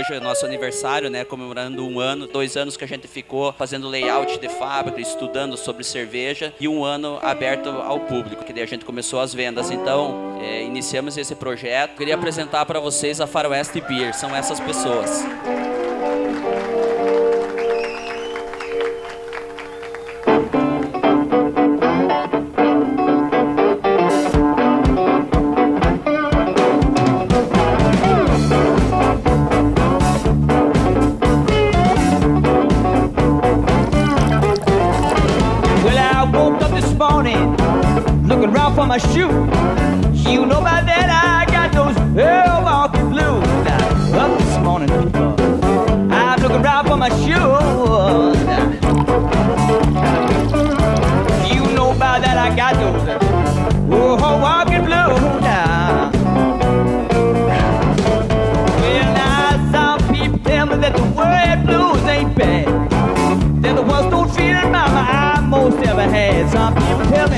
hoje é nosso aniversário, né? Comemorando um ano, dois anos que a gente ficou fazendo layout de fábrica, estudando sobre cerveja e um ano aberto ao público, que daí a gente começou as vendas. Então, é, iniciamos esse projeto. Queria apresentar para vocês a Faroeste Beer, são essas pessoas. Looking round for my shoe. You know by that I got those Milwaukee blues. Now, up this morning, I'm looking round for my shoes. You know by that I got those oh, Milwaukee blues. Now. Well, now some people tell me that the word blues ain't bad.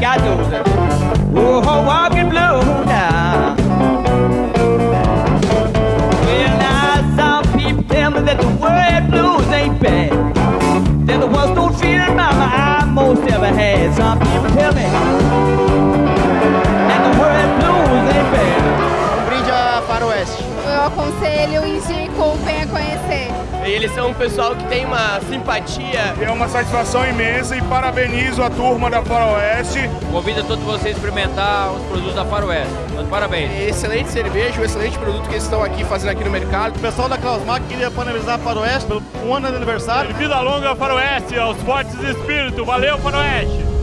by aconselho, indico, venha conhecer. Eles são um pessoal que tem uma simpatia. É uma satisfação imensa e parabenizo a turma da Faroeste. Convido todos vocês a experimentar os produtos da Faroeste. Então, Parabéns. Excelente cerveja, um excelente produto que eles estão aqui fazendo aqui no mercado. O pessoal da Klausmac queria parabenizar a Faroeste pelo um ano de aniversário. Vida longa Faroeste, aos fortes espíritos. Valeu, Faroeste!